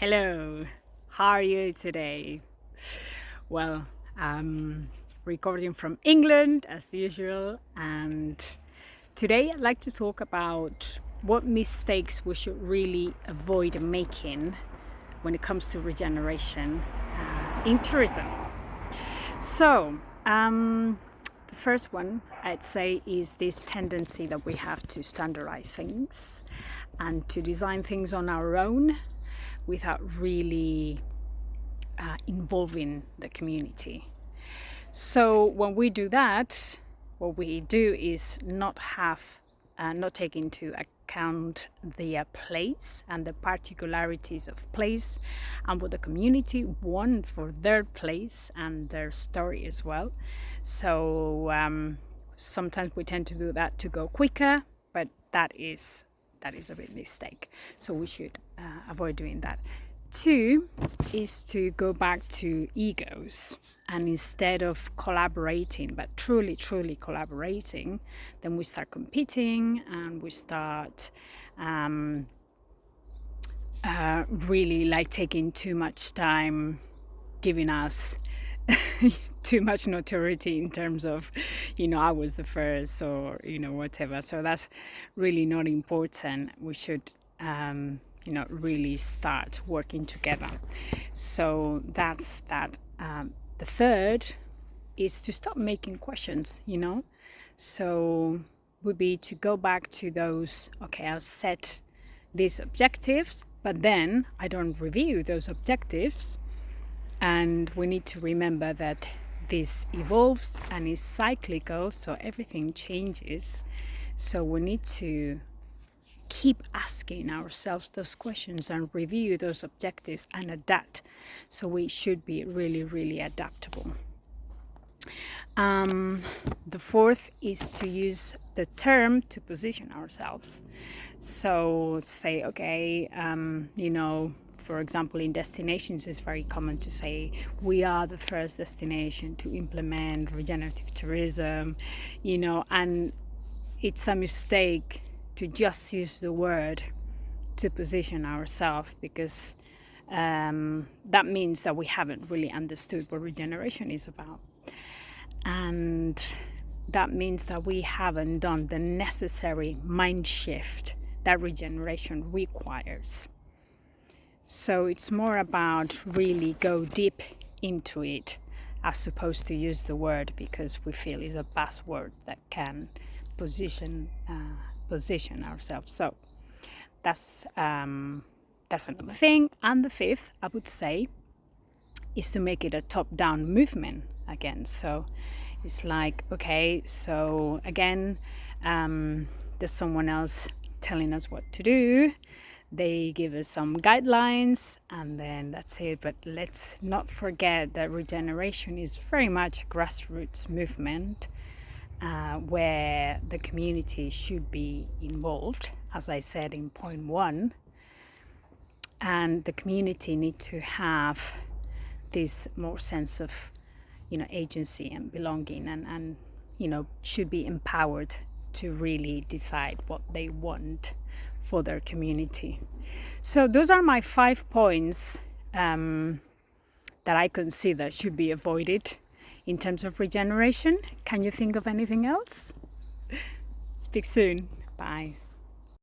Hello, how are you today? Well, I'm recording from England as usual, and today I'd like to talk about what mistakes we should really avoid making when it comes to regeneration uh, in tourism. So, um, the first one I'd say is this tendency that we have to standardize things and to design things on our own without really uh, involving the community. So when we do that, what we do is not have, uh, not take into account the uh, place and the particularities of place and what the community want for their place and their story as well. So um, sometimes we tend to do that to go quicker, but that is that is a big mistake. So we should uh, avoid doing that. Two is to go back to egos and instead of collaborating, but truly, truly collaborating, then we start competing and we start um, uh, really like taking too much time giving us too much notoriety in terms of you know I was the first or you know whatever. So that's really not important. We should um, you know really start working together. So that's that. Um, the third is to stop making questions you know? So would be to go back to those okay I'll set these objectives but then I don't review those objectives. And we need to remember that this evolves and is cyclical so everything changes. So we need to keep asking ourselves those questions and review those objectives and adapt. So we should be really really adaptable. Um, the fourth is to use the term to position ourselves. So say okay um, you know for example, in destinations, it's very common to say we are the first destination to implement regenerative tourism, you know, and it's a mistake to just use the word to position ourselves because um, that means that we haven't really understood what regeneration is about. And that means that we haven't done the necessary mind shift that regeneration requires. So it's more about really go deep into it as opposed to use the word because we feel is a buzzword that can position uh, position ourselves. So that's um, that's another thing. And the fifth, I would say, is to make it a top-down movement again. So it's like okay, so again, um, there's someone else telling us what to do they give us some guidelines and then that's it. But let's not forget that regeneration is very much grassroots movement uh, where the community should be involved as I said in point one. And the community need to have this more sense of you know agency and belonging and, and you know should be empowered to really decide what they want for their community. So those are my five points um, that I consider should be avoided in terms of regeneration. Can you think of anything else? Speak soon. Bye.